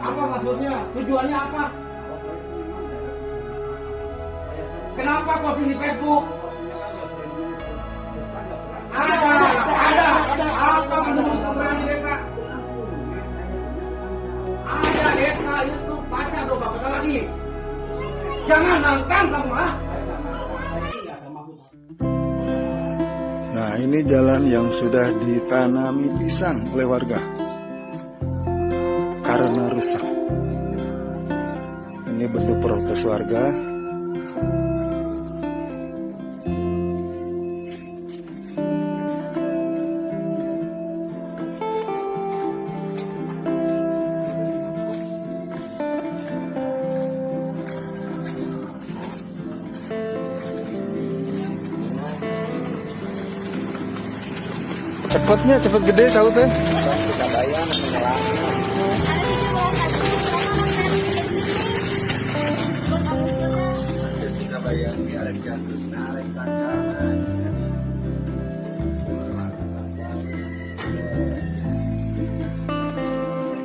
Apa maksudnya tujuannya apa? Kenapa posting di Facebook? Ada ada ada apa menurut teman di desa? Ada desa. Itu baca dong bapak lagi. Jangan kamu ah. Nah, ini jalan yang sudah ditanami pisang oleh warga karena rusak. Ini bentuk protes warga. Cepatnya cepet gede tahu teh.